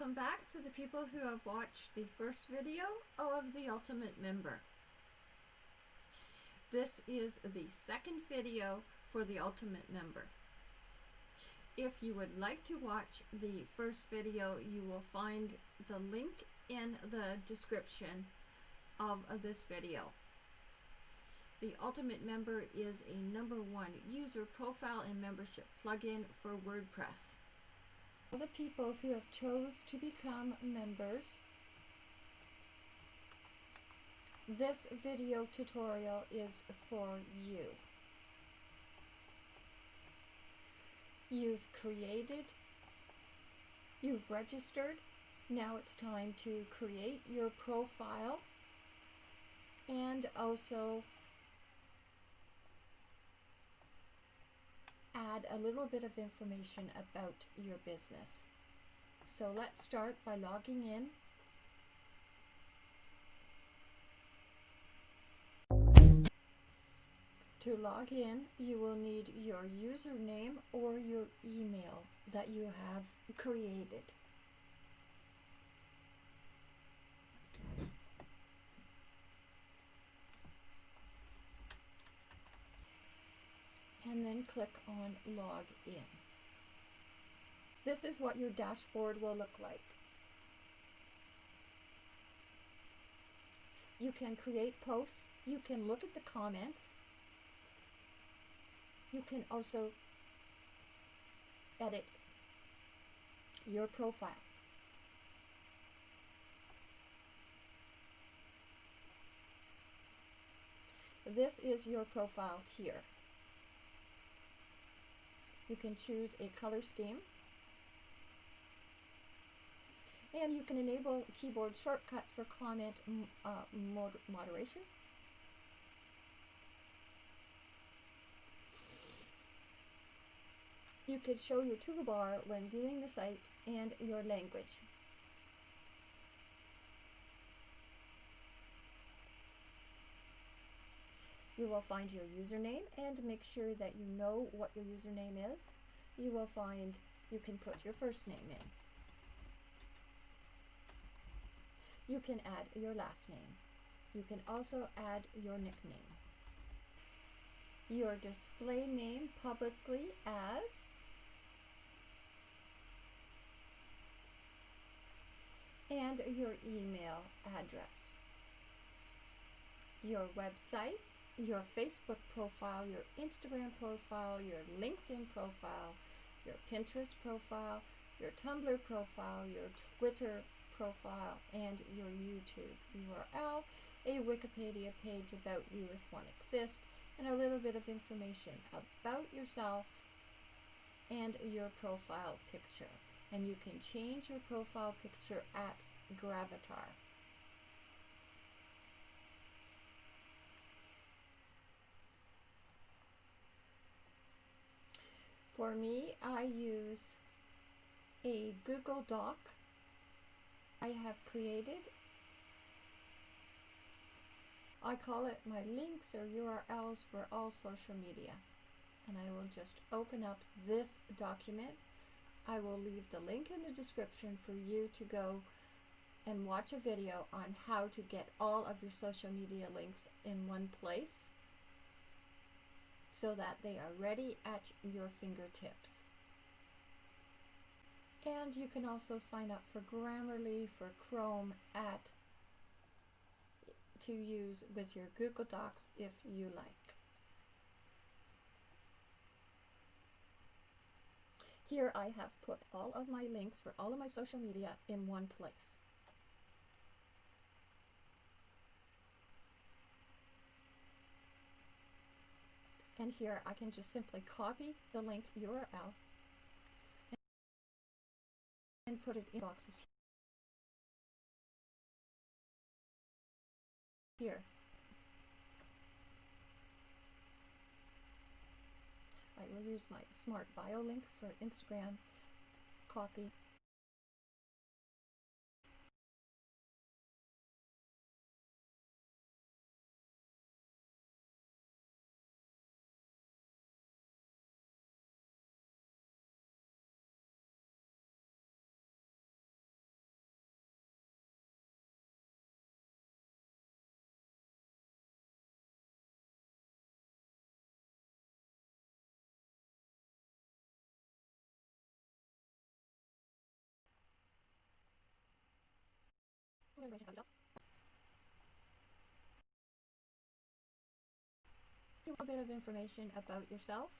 welcome back for the people who have watched the first video of the Ultimate Member. This is the second video for the Ultimate Member. If you would like to watch the first video, you will find the link in the description of, this video. The Ultimate Member is a number one user profile and membership plugin for WordPress. The people who have chose to become members, this video tutorial is for you. You've created, you've registered, now it's time to create your profile and also add a little bit of information about your business. So let's start by logging in. To log in, you will need your username or your email that you have created. And then click on log in. This is what your dashboard will look like. You can create posts, you can look at the comments, you can also edit your profile. This is your profile here. You can choose a color scheme. And you can enable keyboard shortcuts for comment uh, mod moderation. You could show your toolbar when viewing the site and your language. You will find your username and make sure that you know what your username is. You will find you can put your first name in. You can add your last name. You can also add your nickname. Your display name publicly as and your email address. Your website your Facebook profile, your Instagram profile, your LinkedIn profile, your Pinterest profile, your Tumblr profile, your Twitter profile, and your YouTube URL, a Wikipedia page about you if one exists, and a little bit of information about yourself and your profile picture. And you can change your profile picture at Gravatar. For me, I use a Google Doc I have created. I call it my links or URLs for all social media. And I will just open up this document. I will leave the link in the description for you to go and watch a video on how to get all of your social media links in one place so that they are ready at your fingertips. And you can also sign up for Grammarly for Chrome at to use with your Google Docs if you like. Here I have put all of my links for all of my social media in one place. And here I can just simply copy the link URL and put it in boxes here. I will use my smart bio link for Instagram, copy, A bit of information about yourself.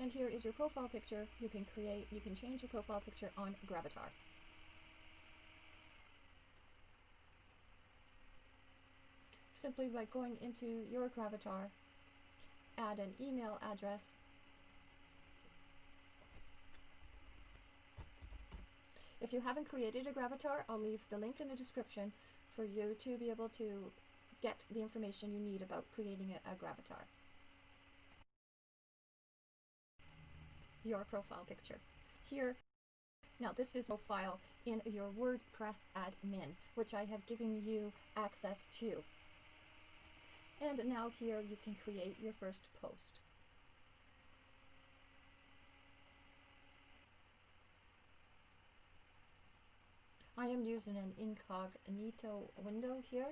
And here is your profile picture. You can create, you can change your profile picture on Gravatar. Simply by going into your Gravatar, add an email address, If you haven't created a Gravatar, I'll leave the link in the description for you to be able to get the information you need about creating a, a Gravatar. Your profile picture. Here, now this is a file in your WordPress admin, which I have given you access to. And now here you can create your first post. I am using an incognito window here.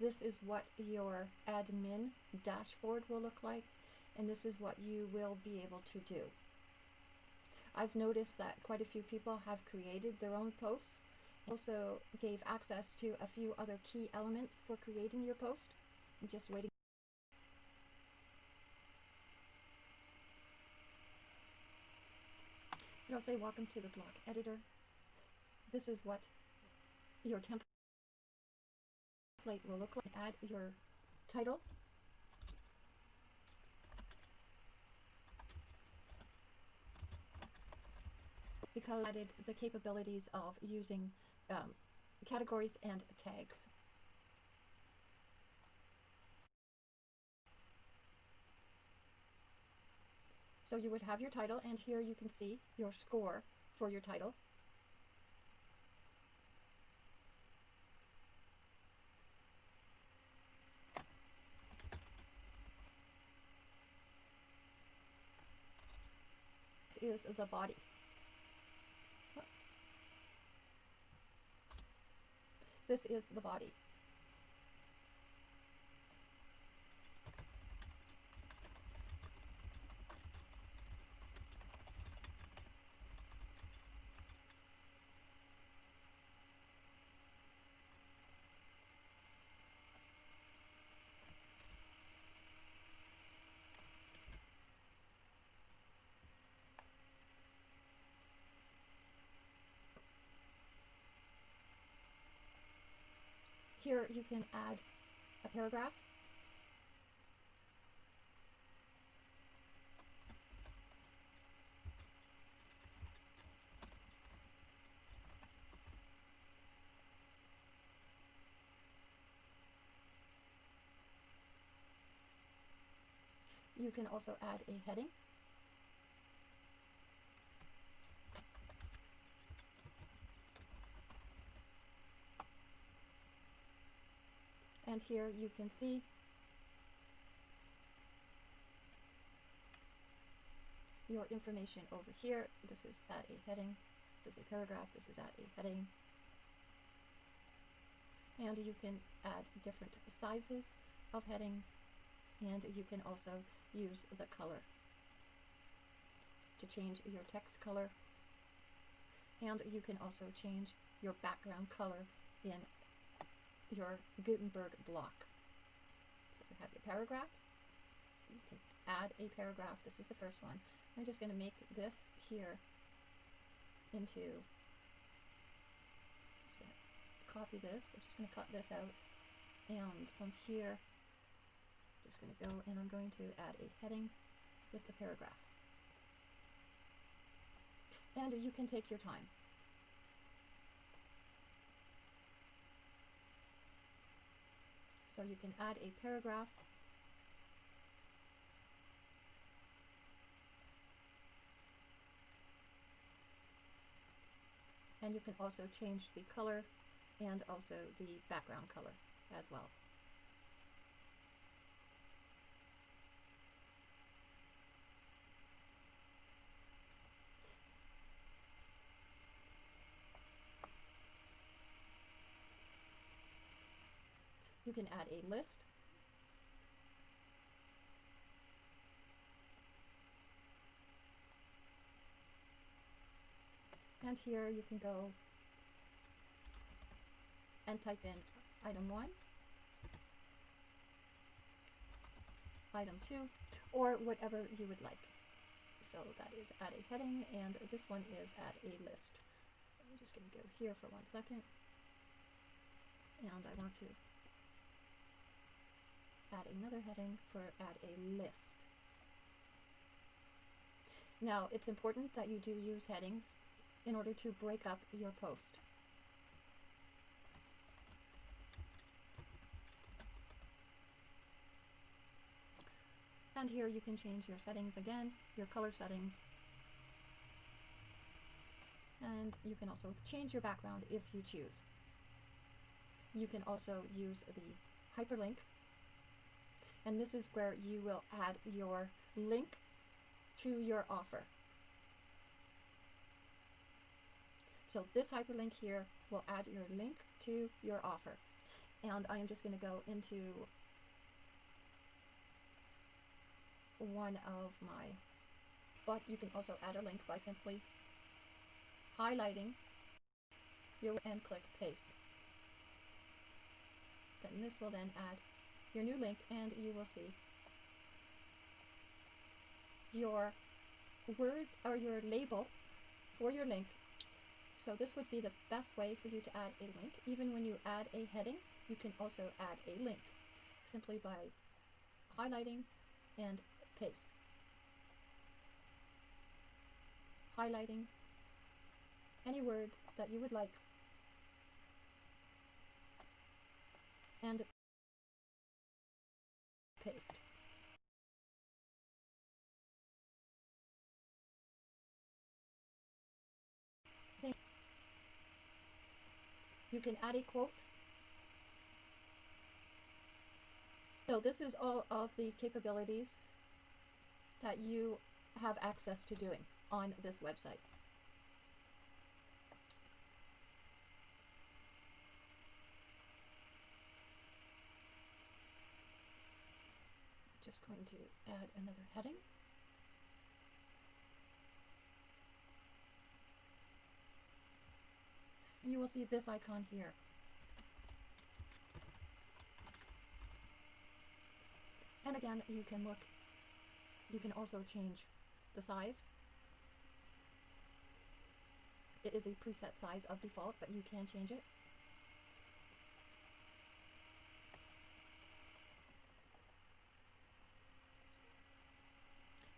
This is what your admin dashboard will look like and this is what you will be able to do. I've noticed that quite a few people have created their own posts. Also gave access to a few other key elements for creating your post. I'm just waiting. It'll say welcome to the blog editor. This is what your template will look like. Add your title because I added the capabilities of using um, categories and tags. So you would have your title and here you can see your score for your title. This is the body. This is the body. Here you can add a paragraph. You can also add a heading. And here you can see your information over here. This is at a heading, this is a paragraph, this is at a heading. And you can add different sizes of headings and you can also use the color to change your text color and you can also change your background color in your Gutenberg block. So you have your paragraph. You can add a paragraph. This is the first one. I'm just going to make this here into, copy this. I'm just going to cut this out. And from here, just going to go and I'm going to add a heading with the paragraph. And you can take your time. So you can add a paragraph and you can also change the color and also the background color as well. Can add a list. And here you can go and type in item 1, item 2, or whatever you would like. So that is add a heading, and this one is add a list. I'm just going to go here for one second, and I want to add another heading for add a list. Now, it's important that you do use headings in order to break up your post. And here you can change your settings again, your color settings. And you can also change your background if you choose. You can also use the hyperlink and this is where you will add your link to your offer. So this hyperlink here will add your link to your offer. And I am just going to go into one of my, but you can also add a link by simply highlighting your and click paste. Then this will then add your new link and you will see your word or your label for your link. So this would be the best way for you to add a link. Even when you add a heading, you can also add a link simply by highlighting and paste. Highlighting any word that you would like and paste. You can add a quote. So this is all of the capabilities that you have access to doing on this website. Just going to add another heading. And you will see this icon here. And again, you can look, you can also change the size. It is a preset size of default, but you can change it.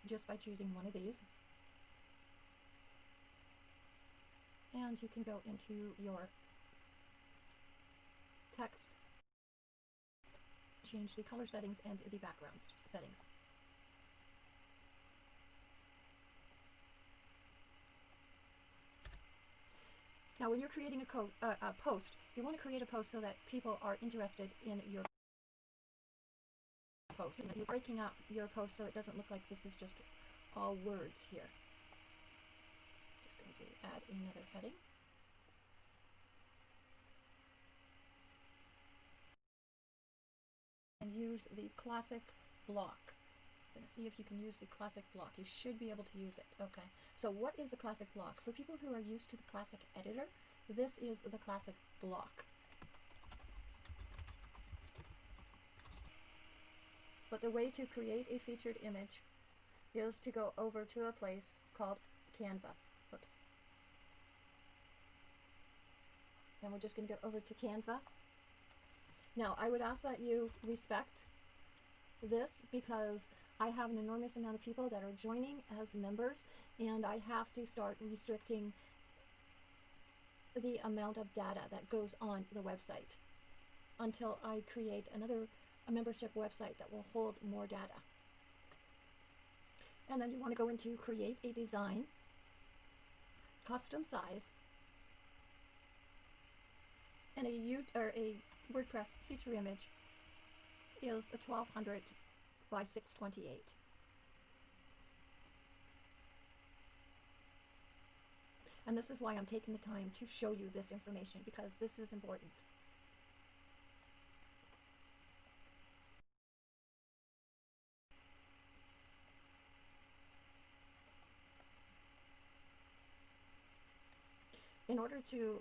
Just by choosing one of these. And you can go into your text, change the color settings and the background settings. Now, when you're creating a, uh, a post, you want to create a post so that people are interested in your post. And you're breaking up your post so it doesn't look like this is just all words here. Just going to add another heading. And use the classic block. To see if you can use the classic block. You should be able to use it. Okay. So what is the classic block? For people who are used to the classic editor, this is the classic block. But the way to create a featured image is to go over to a place called Canva. Whoops. And we're just going to go over to Canva. Now, I would ask that you respect this because I have an enormous amount of people that are joining as members and I have to start restricting the amount of data that goes on the website until I create another a membership website that will hold more data. And then you want to go into create a design, custom size, And a U or a WordPress feature image is a 1200 by 628. And this is why I'm taking the time to show you this information because this is important. In order to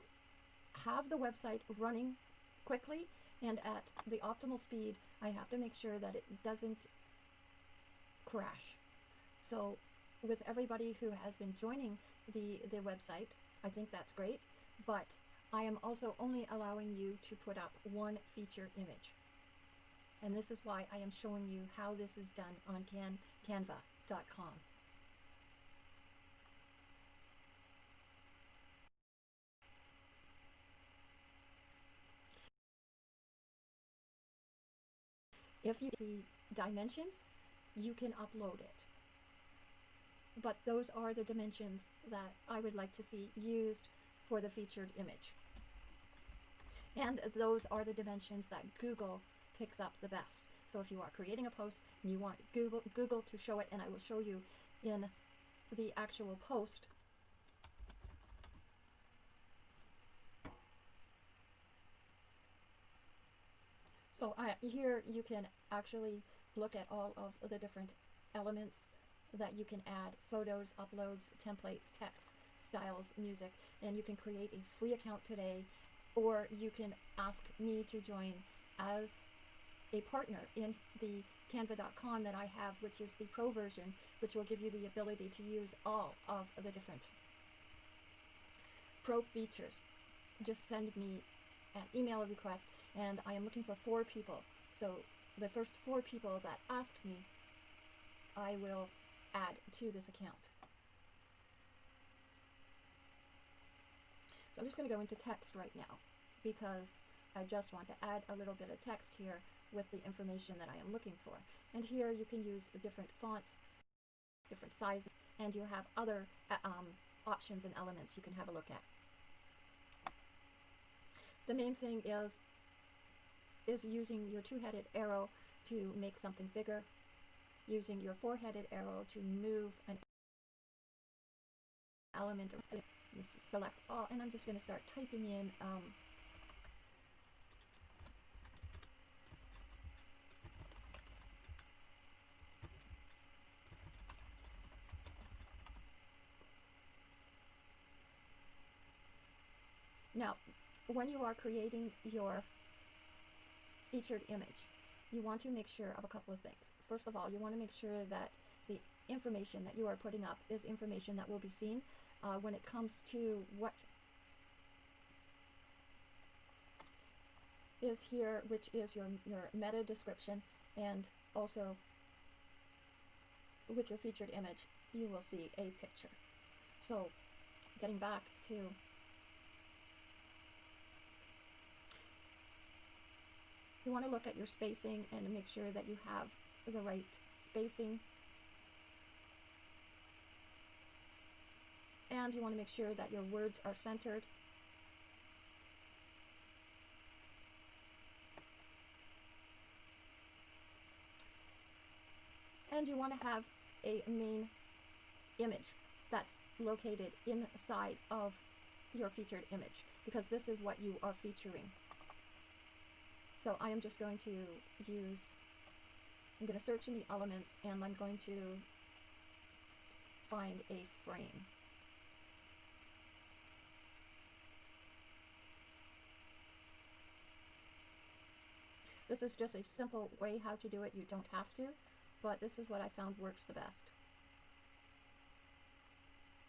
have the website running quickly and at the optimal speed, I have to make sure that it doesn't crash. So with everybody who has been joining the, the website, I think that's great, but I am also only allowing you to put up one feature image. And this is why I am showing you how this is done on can, canva.com. If you see dimensions, you can upload it. But those are the dimensions that I would like to see used for the featured image. And those are the dimensions that Google picks up the best. So if you are creating a post and you want Google, Google to show it, and I will show you in the actual post, So I, here you can actually look at all of the different elements that you can add, photos, uploads, templates, text, styles, music, and you can create a free account today, or you can ask me to join as a partner in the canva.com that I have, which is the pro version, which will give you the ability to use all of the different pro features. Just send me an email request and I am looking for four people. So the first four people that ask me, I will add to this account. So I'm just going to go into text right now because I just want to add a little bit of text here with the information that I am looking for. And here you can use different fonts, different sizes, and you have other uh, um, options and elements you can have a look at. The main thing is is using your two-headed arrow to make something bigger, using your four-headed arrow to move an element, just select all, and I'm just going to start typing in um, Now, when you are creating your featured image, you want to make sure of a couple of things. First of all, you want to make sure that the information that you are putting up is information that will be seen uh, when it comes to what is here, which is your, your meta description, and also with your featured image, you will see a picture. So getting back to You want to look at your spacing and make sure that you have the right spacing. And you want to make sure that your words are centered. And you want to have a main image that's located inside of your featured image because this is what you are featuring. So I am just going to use, I'm going to search in the elements and I'm going to find a frame. This is just a simple way how to do it. You don't have to, but this is what I found works the best.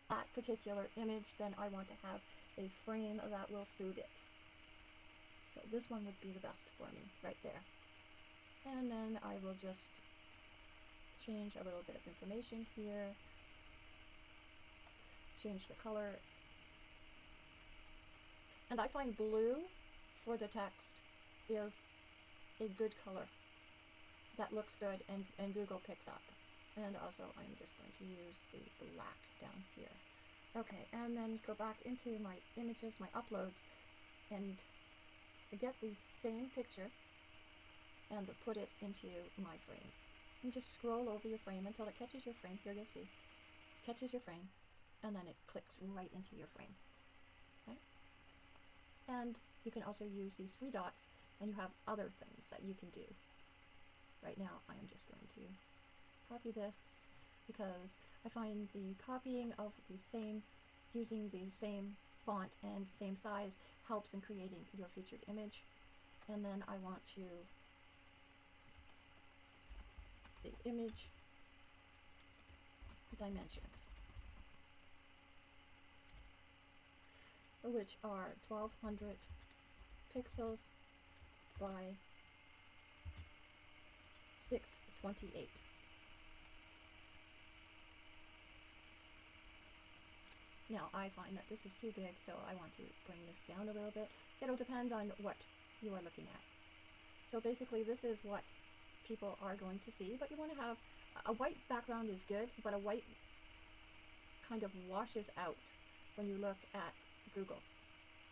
That particular image, then I want to have a frame that will suit it. So this one would be the best for me right there. And then I will just change a little bit of information here, change the color. And I find blue for the text is a good color that looks good and, and Google picks up. And also I'm just going to use the black down here. Okay, and then go back into my images, my uploads, and get the same picture and put it into my frame. And just scroll over your frame until it catches your frame. Here you'll see. Catches your frame. And then it clicks right into your frame. Okay? And you can also use these three dots and you have other things that you can do. Right now I am just going to copy this because I find the copying of the same, using the same font and same size helps in creating your featured image. And then I want to the image dimensions, which are 1200 pixels by 628. Now I find that this is too big, so I want to bring this down a little bit. It'll depend on what you are looking at. So basically this is what people are going to see, but you want to have a white background is good, but a white kind of washes out when you look at Google.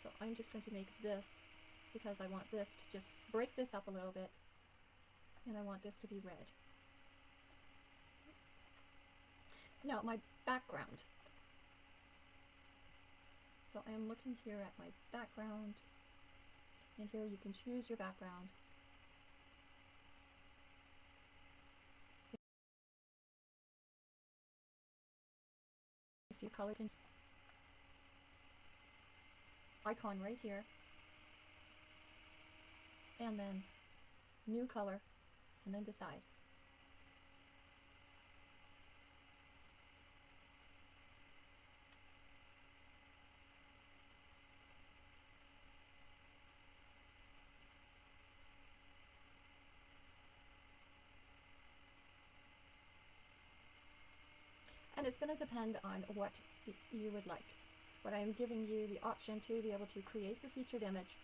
So I'm just going to make this because I want this to just break this up a little bit and I want this to be red. Now my background. So I am looking here at my background and here you can choose your background. If you color can icon right here and then new color and then decide and it's going to depend on what you would like. But I'm giving you the option to be able to create your featured image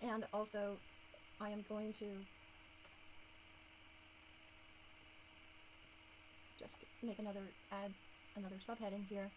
and also I am going to just make another add another subheading here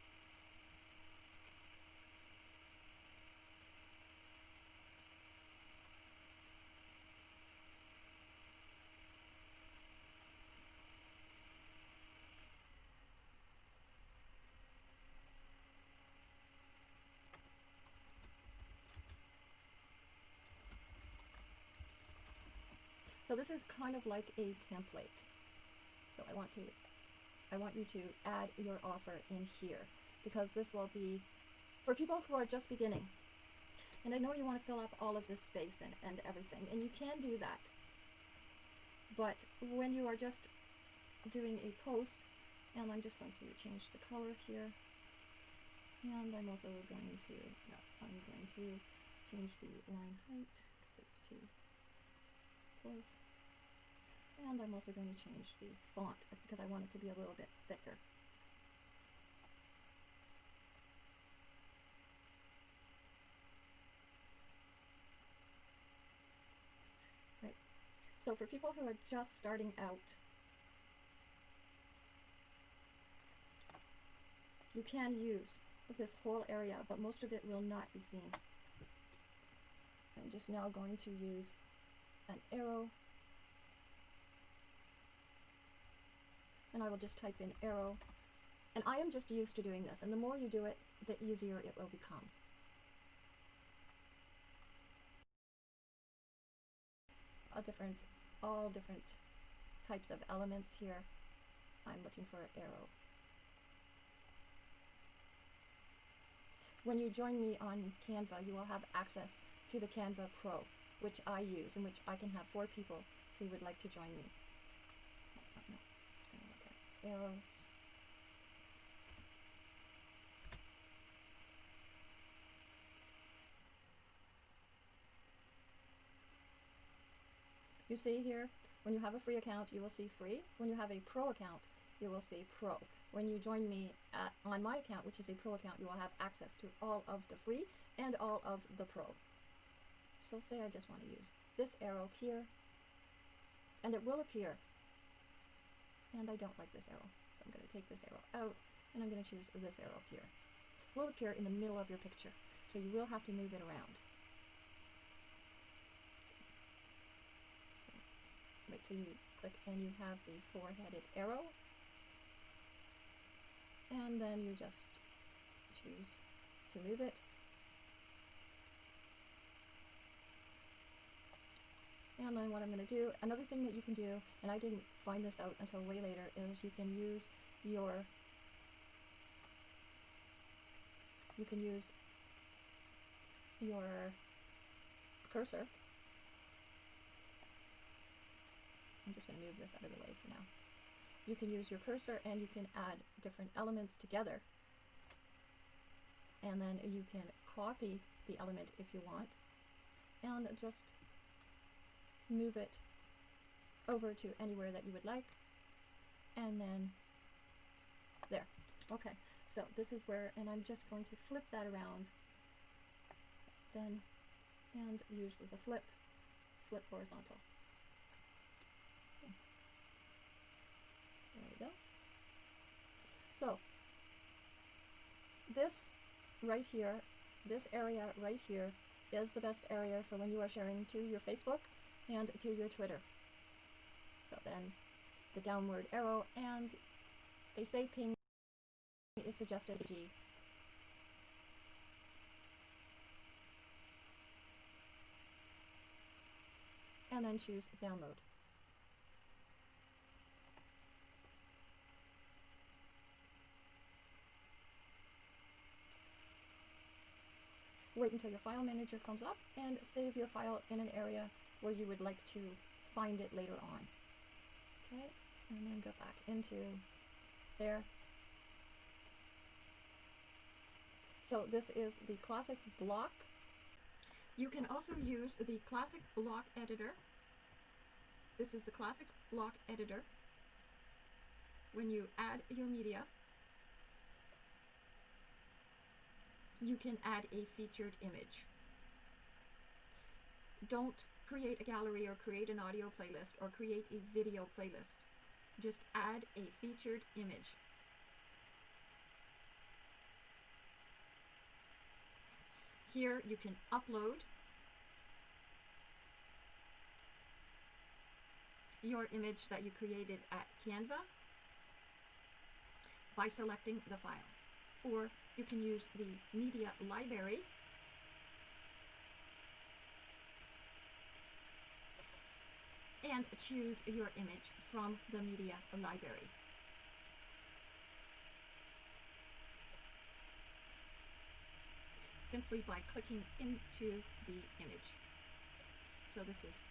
So this is kind of like a template. So I want to, I want you to add your offer in here because this will be for people who are just beginning. And I know you want to fill up all of this space and, and everything, and you can do that. But when you are just doing a post, and I'm just going to change the color here, and I'm also going to, no, I'm going to change the line height because it's too close. And I'm also going to change the font because I want it to be a little bit thicker. Right. So for people who are just starting out, you can use this whole area, but most of it will not be seen. I'm just now going to use an arrow and I will just type in arrow. And I am just used to doing this, and the more you do it, the easier it will become. A different, all different types of elements here. I'm looking for an arrow. When you join me on Canva, you will have access to the Canva Pro, which I use and which I can have four people who would like to join me arrows. You see here, when you have a free account, you will see free. When you have a pro account, you will see pro. When you join me at, on my account, which is a pro account, you will have access to all of the free and all of the pro. So say I just want to use this arrow here, and it will appear. And I don't like this arrow, so I'm going to take this arrow out, and I'm going to choose this arrow here. It will appear in the middle of your picture, so you will have to move it around. So wait till you click and you have the four-headed arrow, and then you just choose to move it And then what I'm going to do, another thing that you can do, and I didn't find this out until way later, is you can use your, you can use your cursor. I'm just going to move this out of the way for now. You can use your cursor and you can add different elements together. And then you can copy the element if you want and just move it over to anywhere that you would like. And then there. Okay. So this is where and I'm just going to flip that around. Done. And use the flip. Flip horizontal. There we go. So this right here this area right here is the best area for when you are sharing to your Facebook and to your Twitter. So then the downward arrow and they say ping is suggested G. And then choose download. Wait until your file manager comes up and save your file in an area where you would like to find it later on. Okay, and then go back into there. So this is the classic block. You can also use the classic block editor. This is the classic block editor. When you add your media, you can add a featured image. Don't create a gallery or create an audio playlist or create a video playlist. Just add a featured image. Here you can upload your image that you created at Canva by selecting the file. Or you can use the media library and choose your image from the media library. Simply by clicking into the image. So this is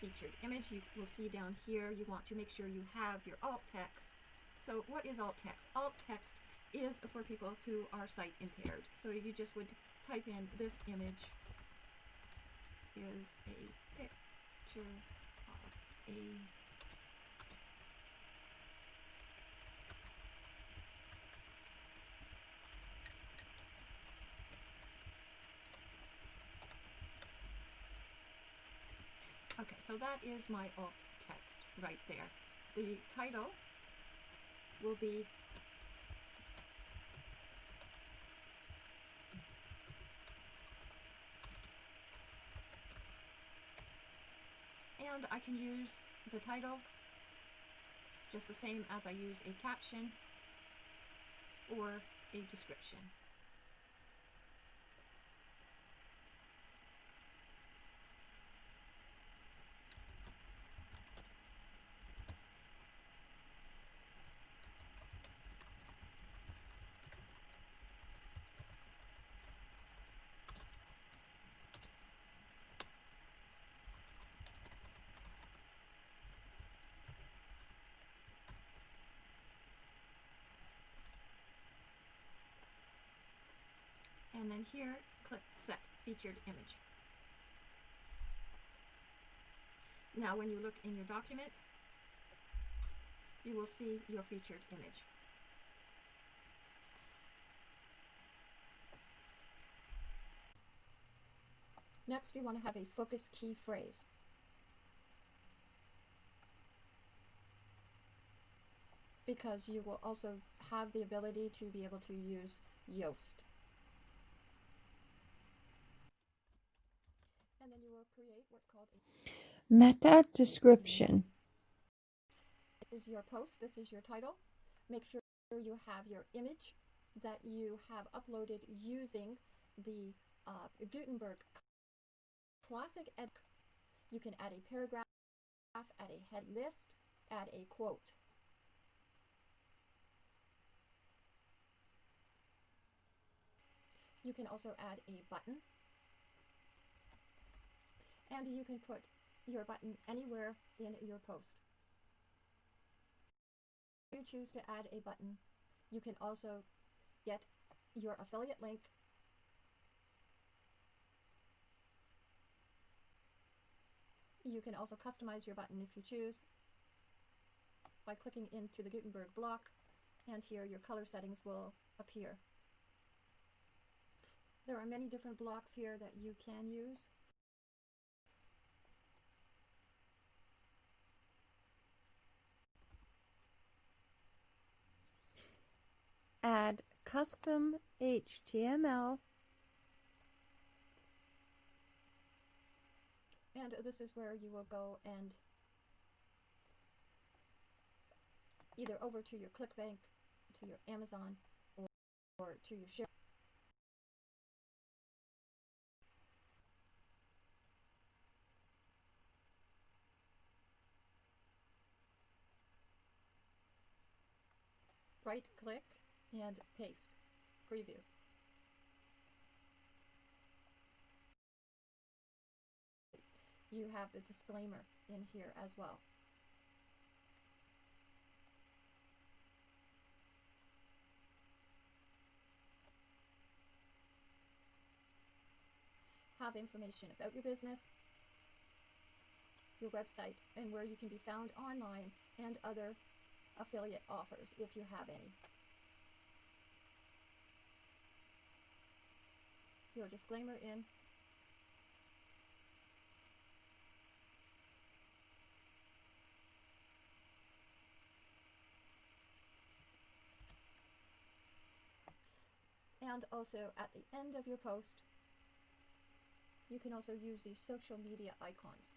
featured image. You will see down here you want to make sure you have your alt text. So what is alt text? Alt text is for people who are sight impaired. So you just would type in this image is a picture a Okay, so that is my alt text right there. The title will be I can use the title just the same as I use a caption or a description. Then here click set featured image. Now when you look in your document you will see your featured image. Next you want to have a focus key phrase. Because you will also have the ability to be able to use Yoast. Meta description. This is your post, this is your title. Make sure you have your image that you have uploaded using the uh, Gutenberg Classic Ed. You can add a paragraph, add a head list, add a quote. You can also add a button. And you can put your button anywhere in your post. If you choose to add a button, you can also get your affiliate link You can also customize your button if you choose by clicking into the Gutenberg block and here your color settings will appear. There are many different blocks here that you can use. Add custom HTML and this is where you will go and either over to your ClickBank, to your Amazon, or, or to your share. Right click and paste, preview. You have the disclaimer in here as well. Have information about your business, your website, and where you can be found online and other affiliate offers if you have any. Your disclaimer in. And also at the end of your post, you can also use these social media icons.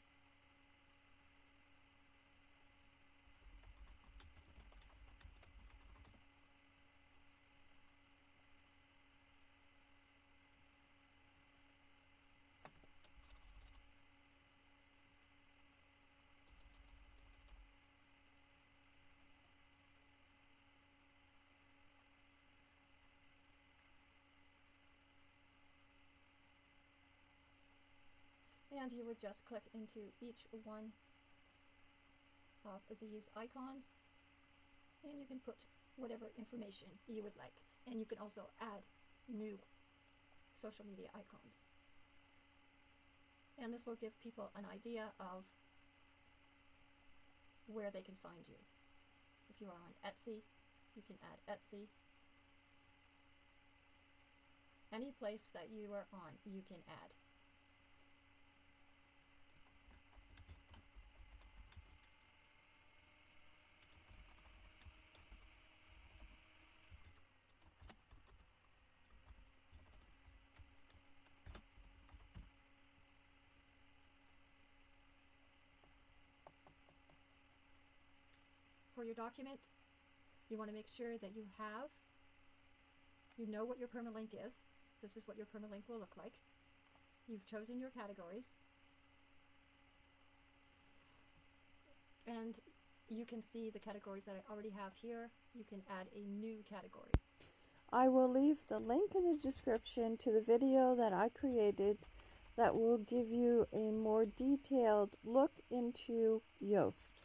And you would just click into each one of these icons. And you can put whatever information you would like. And you can also add new social media icons. And this will give people an idea of where they can find you. If you are on Etsy you can add Etsy. Any place that you are on you can add your document, you want to make sure that you have, you know what your permalink is. This is what your permalink will look like. You've chosen your categories. And you can see the categories that I already have here. You can add a new category. I will leave the link in the description to the video that I created that will give you a more detailed look into Yoast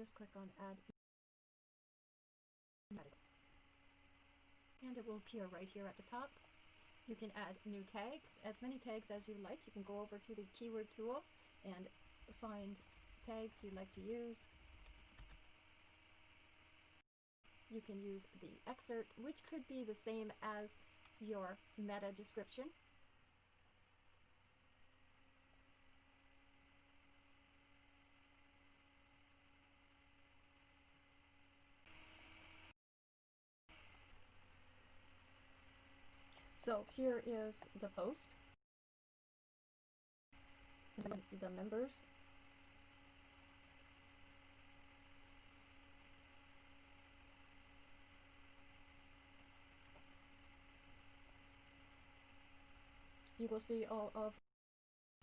just click on add and it will appear right here at the top. You can add new tags, as many tags as you like. You can go over to the keyword tool and find tags you'd like to use. You can use the excerpt, which could be the same as your meta description. So here is the post. The members. You will see all of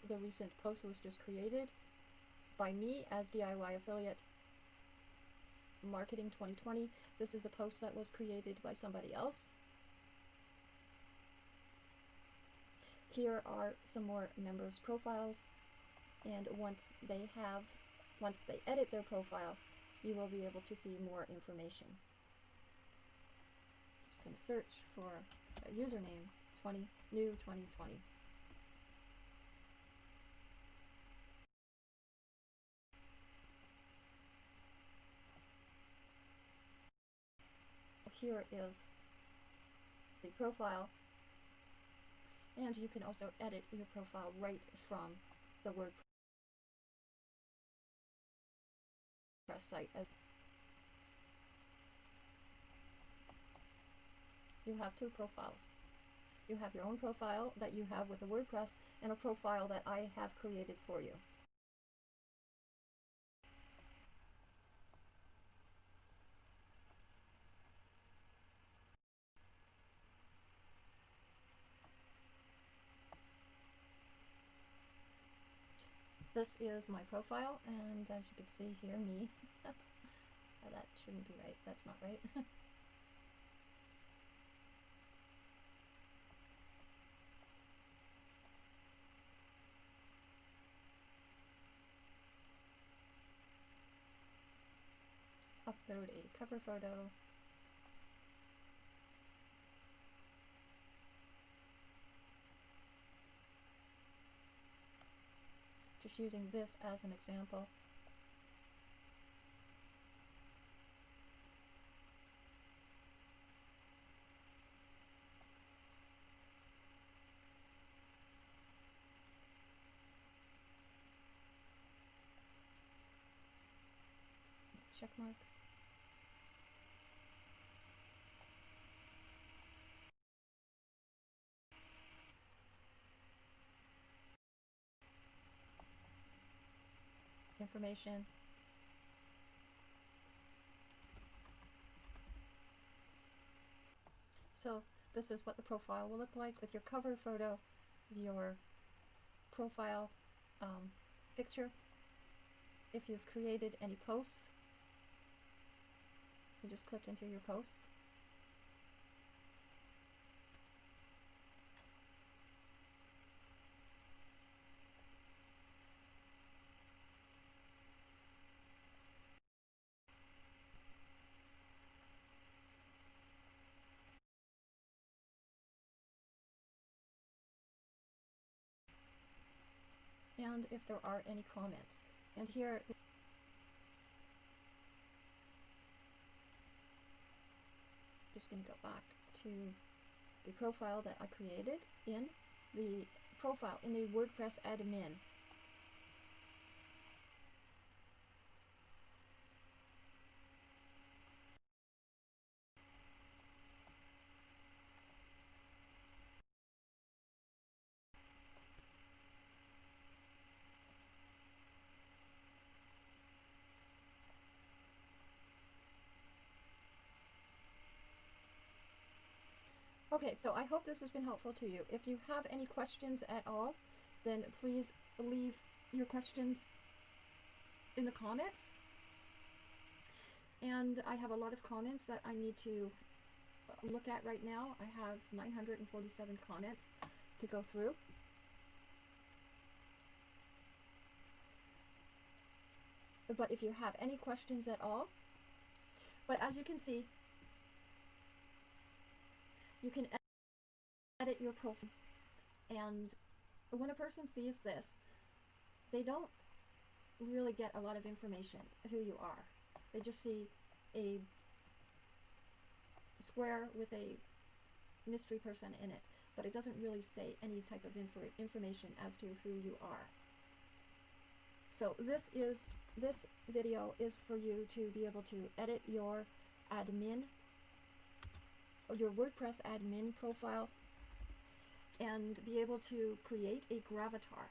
the recent post was just created by me as DIY affiliate marketing 2020. This is a post that was created by somebody else. Here are some more members profiles and once they have once they edit their profile you will be able to see more information. Just going to search for a username 20 new 2020. Here is the profile and you can also edit your profile right from the WordPress site as you have two profiles. You have your own profile that you have with the WordPress and a profile that I have created for you. This is my profile and as you can see here me. oh, that shouldn't be right. That's not right. upload a cover photo. Using this as an example. Check mark. Information. So this is what the profile will look like with your cover photo, your profile um, picture. If you've created any posts, you just click into your posts. And if there are any comments. And here just going to go back to the profile that I created in the profile in the WordPress admin. Okay, so I hope this has been helpful to you. If you have any questions at all, then please leave your questions in the comments. And I have a lot of comments that I need to uh, look at right now. I have 947 comments to go through. But if you have any questions at all, but as you can see, you can edit your profile. And when a person sees this they don't really get a lot of information who you are. They just see a square with a mystery person in it but it doesn't really say any type of infor information as to who you are. So this is this video is for you to be able to edit your admin your WordPress admin profile and be able to create a gravatar.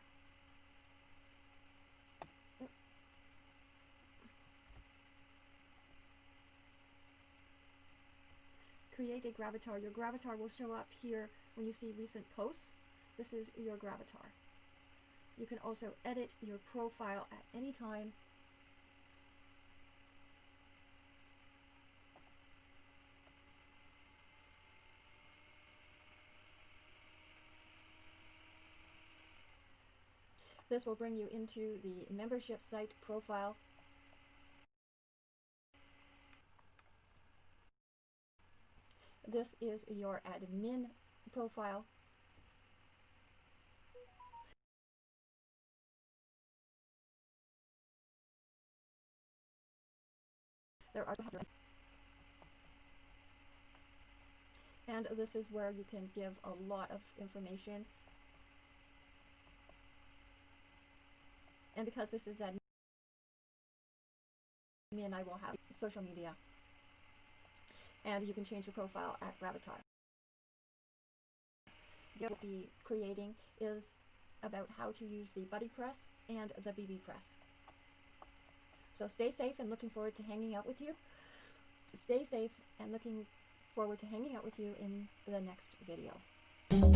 Create a gravatar. Your gravatar will show up here when you see recent posts. This is your gravatar. You can also edit your profile at any time This will bring you into the membership site profile. This is your admin profile. There are and this is where you can give a lot of information and because this is admin I will have social media and you can change your profile at Gravatar. What we'll be creating is about how to use the BuddyPress and the bbPress. So stay safe and looking forward to hanging out with you. Stay safe and looking forward to hanging out with you in the next video.